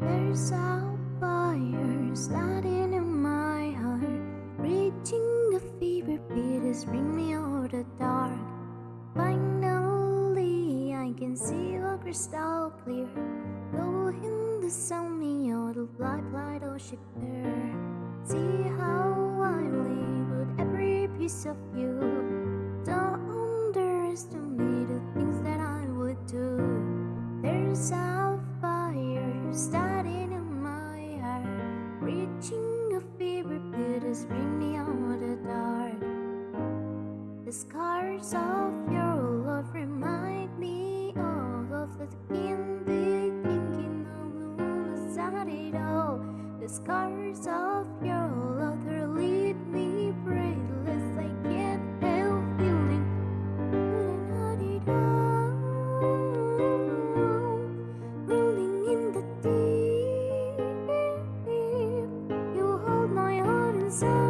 There's a fire starting in my heart, reaching a fever pitch, it's bring me out the dark. Finally, I can see a crystal clear. Go in the sun, me out of light, light, oh ship there. See how I live with every piece of you. Of your love remind me all of the candy the it all. The scars of your love lead me breathless. I can't help feeling it all. Rolling in the deep, you hold my heart inside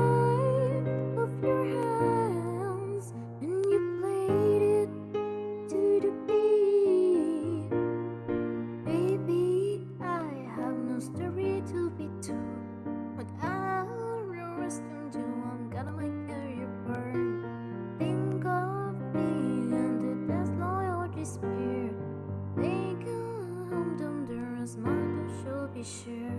sure.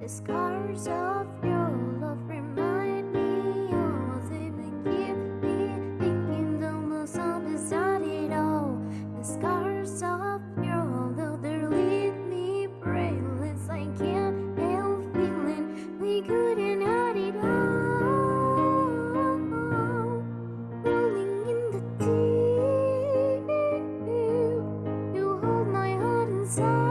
The scars of your love remind me of they keep me thinking the most it all. The scars of your love they lead me breathless. I can't help feeling we couldn't hide it all. Rolling in the deep, you hold my heart inside.